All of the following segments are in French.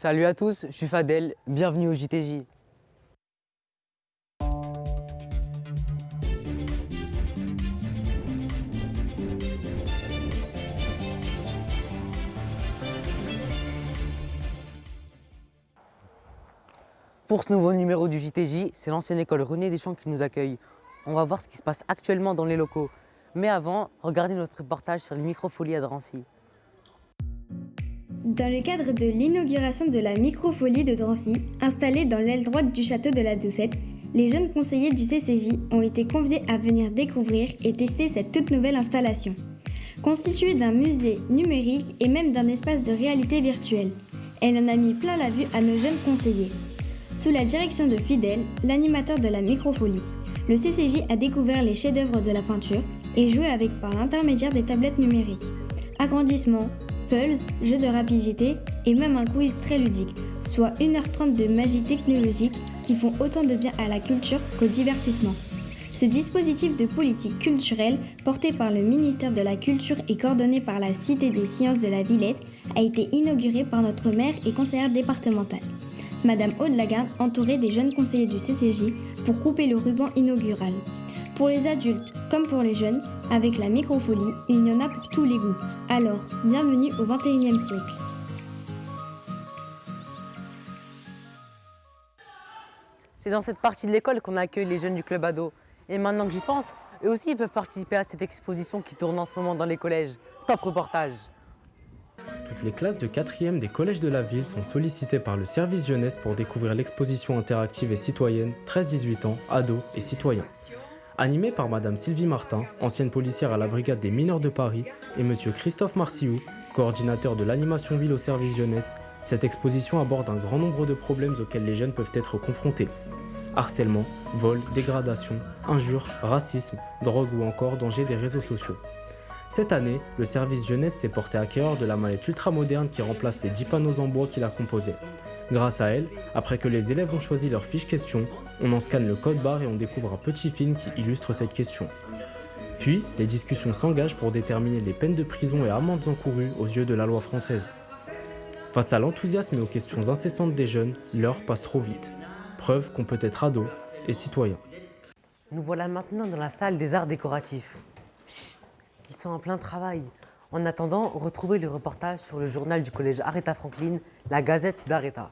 Salut à tous, je suis Fadel, bienvenue au JTJ. Pour ce nouveau numéro du JTJ, c'est l'ancienne école René Deschamps qui nous accueille. On va voir ce qui se passe actuellement dans les locaux. Mais avant, regardez notre reportage sur les microfolies à Drancy. Dans le cadre de l'inauguration de la microfolie de Drancy, installée dans l'aile droite du château de la Doucette, les jeunes conseillers du CCJ ont été conviés à venir découvrir et tester cette toute nouvelle installation. Constituée d'un musée numérique et même d'un espace de réalité virtuelle, elle en a mis plein la vue à nos jeunes conseillers. Sous la direction de Fidel, l'animateur de la microfolie, le CCJ a découvert les chefs-d'œuvre de la peinture et joué avec par l'intermédiaire des tablettes numériques. Agrandissement, pulse, jeu de rapidité et même un quiz très ludique, soit 1h30 de magie technologique qui font autant de bien à la culture qu'au divertissement. Ce dispositif de politique culturelle, porté par le ministère de la Culture et coordonné par la Cité des sciences de la Villette, a été inauguré par notre maire et conseillère départementale. Madame Aude Lagarde entourée des jeunes conseillers du CCJ pour couper le ruban inaugural. Pour les adultes comme pour les jeunes, avec la microfolie, il y en a pour tous les goûts. Alors, bienvenue au 21e siècle. C'est dans cette partie de l'école qu'on accueille les jeunes du club ado. Et maintenant que j'y pense, eux aussi ils peuvent participer à cette exposition qui tourne en ce moment dans les collèges. Top reportage toutes les classes de 4e des collèges de la ville sont sollicitées par le service jeunesse pour découvrir l'exposition interactive et citoyenne 13-18 ans, ados et citoyens. Animée par Madame Sylvie Martin, ancienne policière à la brigade des mineurs de Paris, et Monsieur Christophe Marciou, coordinateur de l'animation ville au service jeunesse, cette exposition aborde un grand nombre de problèmes auxquels les jeunes peuvent être confrontés. Harcèlement, vol, dégradation, injures, racisme, drogue ou encore danger des réseaux sociaux. Cette année, le service jeunesse s'est porté acquéreur de la mallette ultra moderne qui remplace les 10 panneaux en bois qui la composaient. Grâce à elle, après que les élèves ont choisi leur fiche question, on en scanne le code barre et on découvre un petit film qui illustre cette question. Puis, les discussions s'engagent pour déterminer les peines de prison et amendes encourues aux yeux de la loi française. Face à l'enthousiasme et aux questions incessantes des jeunes, l'heure passe trop vite. Preuve qu'on peut être ado et citoyen. Nous voilà maintenant dans la salle des arts décoratifs. Ils sont en plein travail. En attendant, retrouvez le reportage sur le journal du collège Aretha Franklin, la Gazette d'Aretha.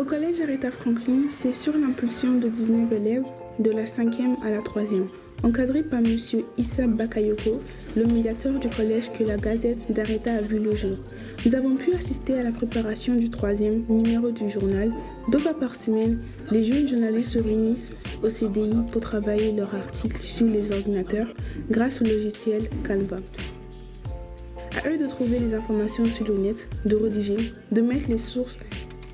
Au collège Aretha Franklin, c'est sur l'impulsion de 19 élèves, de la 5e à la 3e, encadré par M. Issa Bakayoko, le médiateur du collège que la Gazette d'Aretha a vu le jour. Nous avons pu assister à la préparation du troisième numéro du journal. Deux fois par semaine, les jeunes journalistes se réunissent au CDI pour travailler leurs articles sur les ordinateurs grâce au logiciel Canva. À eux de trouver les informations sur le net, de rédiger, de mettre les sources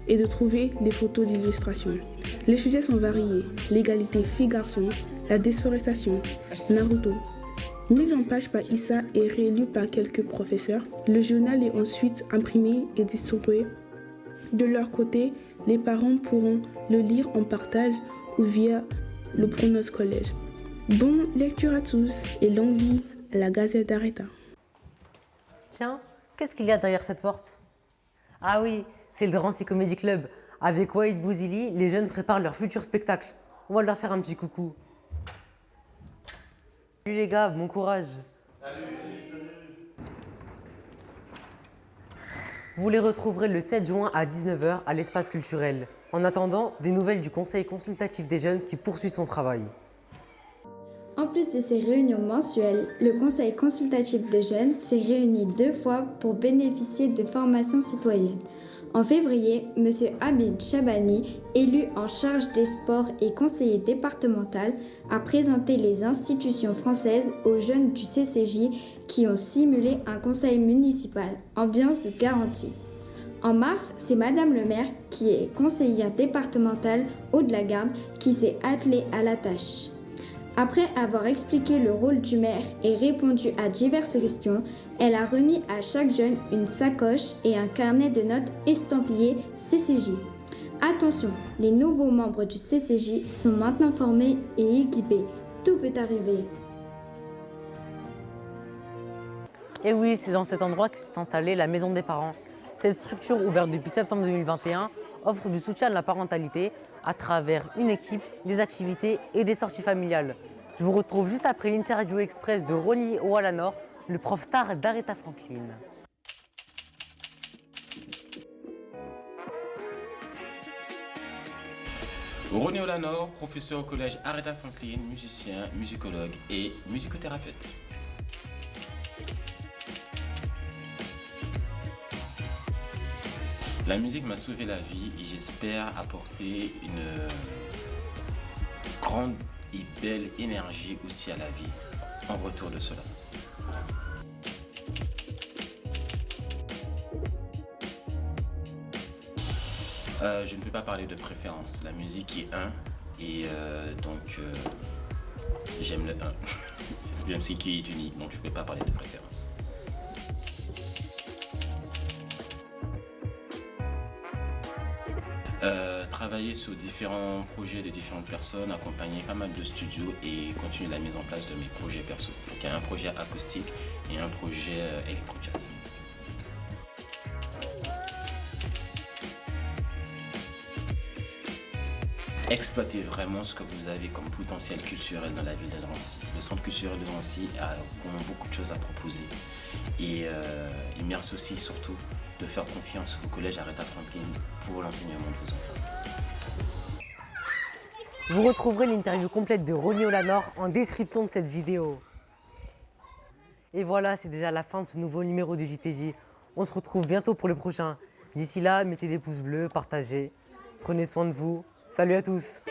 et de trouver des photos d'illustration. Les sujets sont variés l'égalité filles-garçons, la déforestation, Naruto, Mise en page par Issa et réélu par quelques professeurs, le journal est ensuite imprimé et distribué. De leur côté, les parents pourront le lire en partage ou via le Pronos Collège. Bonne lecture à tous et longue vie à la Gazette d'Areta. Tiens, qu'est-ce qu'il y a derrière cette porte? Ah oui, c'est le Drancy Comedy Club. Avec Wade Bouzili, les jeunes préparent leur futur spectacle. On va leur faire un petit coucou. Salut les gars, bon courage. Salut. Vous les retrouverez le 7 juin à 19h à l'espace culturel. En attendant, des nouvelles du Conseil consultatif des jeunes qui poursuit son travail. En plus de ces réunions mensuelles, le Conseil consultatif des jeunes s'est réuni deux fois pour bénéficier de formations citoyennes. En février, M. Abid Chabani, élu en charge des sports et conseiller départemental, a présenté les institutions françaises aux jeunes du CCJ qui ont simulé un conseil municipal, ambiance garantie. En mars, c'est Madame le maire, qui est conseillère départementale Haut-de-la-Garde, qui s'est attelée à la tâche. Après avoir expliqué le rôle du maire et répondu à diverses questions, elle a remis à chaque jeune une sacoche et un carnet de notes estampillé CCJ. Attention, les nouveaux membres du CCJ sont maintenant formés et équipés. Tout peut arriver. Et oui, c'est dans cet endroit que s'est installée la maison des parents. Cette structure, ouverte depuis septembre 2021, offre du soutien à la parentalité à travers une équipe, des activités et des sorties familiales. Je vous retrouve juste après l'interview express de Ronnie Oualanor, le prof star d'Aretha Franklin. Ronnie Olanor, professeur au collège Aretha Franklin, musicien, musicologue et musicothérapeute. La musique m'a sauvé la vie et j'espère apporter une grande et belle énergie aussi à la vie en retour de cela. Euh, je ne peux pas parler de préférence. La musique est un et euh, donc euh, j'aime le un. j'aime ce qui est uni, donc je ne peux pas parler de préférence. travailler sur différents projets de différentes personnes, accompagner pas mal de studios et continuer la mise en place de mes projets perso. Donc il y a un projet acoustique et un projet électro-jazz. Exploitez vraiment ce que vous avez comme potentiel culturel dans la ville de Drancy. Le centre culturel de Drancy a vraiment beaucoup de choses à proposer. Et euh, il merci aussi surtout de faire confiance au collège Aretha Franklin pour l'enseignement de vos enfants. Vous retrouverez l'interview complète de Ronnie Olanor en description de cette vidéo. Et voilà, c'est déjà la fin de ce nouveau numéro du JTJ. On se retrouve bientôt pour le prochain. D'ici là, mettez des pouces bleus, partagez. Prenez soin de vous. Salut à tous